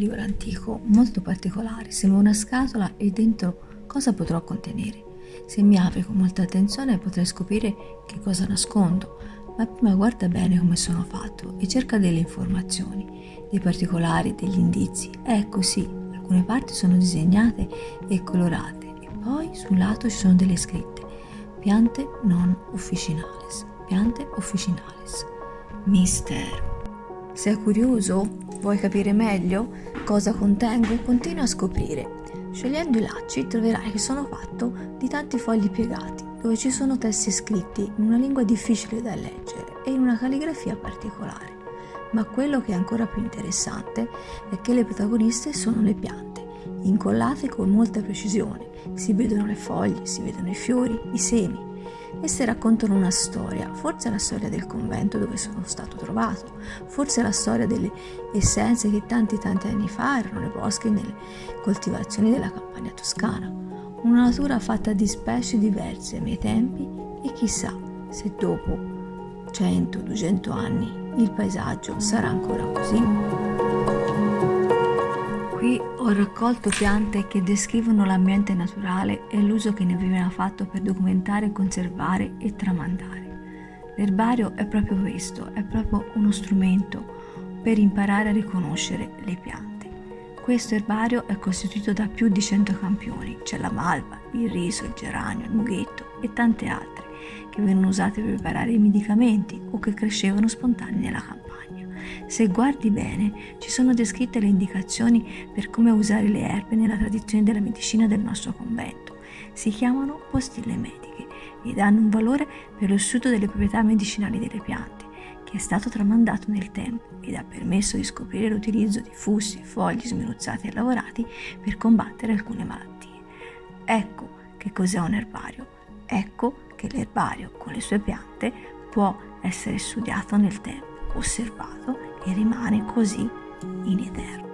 libro antico molto particolare, sembra una scatola e dentro cosa potrò contenere. Se mi apri con molta attenzione potrai scoprire che cosa nascondo, ma prima guarda bene come sono fatto e cerca delle informazioni, dei particolari, degli indizi. Ecco sì, alcune parti sono disegnate e colorate e poi sul lato ci sono delle scritte. Piante non officinales, piante officinales. Mistero. Sei curioso? Vuoi capire meglio cosa contengo? Continua a scoprire. Scegliendo i lacci troverai che sono fatto di tanti fogli piegati, dove ci sono testi scritti in una lingua difficile da leggere e in una calligrafia particolare. Ma quello che è ancora più interessante è che le protagoniste sono le piante, incollate con molta precisione. Si vedono le foglie, si vedono i fiori, i semi. Esse raccontano una storia, forse la storia del convento dove sono stato trovato, forse la storia delle essenze che tanti tanti anni fa erano nei boschi e nelle coltivazioni della campagna toscana. Una natura fatta di specie diverse miei tempi e chissà se dopo 100-200 anni il paesaggio sarà ancora così. Qui ho raccolto piante che descrivono l'ambiente naturale e l'uso che ne veniva fatto per documentare, conservare e tramandare. L'erbario è proprio questo, è proprio uno strumento per imparare a riconoscere le piante. Questo erbario è costituito da più di 100 campioni, c'è la malva, il riso, il geranio, il mughetto e tante altre che vengono usate per preparare i medicamenti o che crescevano spontanei nella campagna. Se guardi bene, ci sono descritte le indicazioni per come usare le erbe nella tradizione della medicina del nostro convento. Si chiamano postille mediche ed hanno un valore per lo studio delle proprietà medicinali delle piante, che è stato tramandato nel tempo ed ha permesso di scoprire l'utilizzo di fussi, fogli sminuzzati e lavorati per combattere alcune malattie. Ecco che cos'è un erbario. Ecco che l'erbario con le sue piante può essere studiato nel tempo osservato e rimane così in eterno.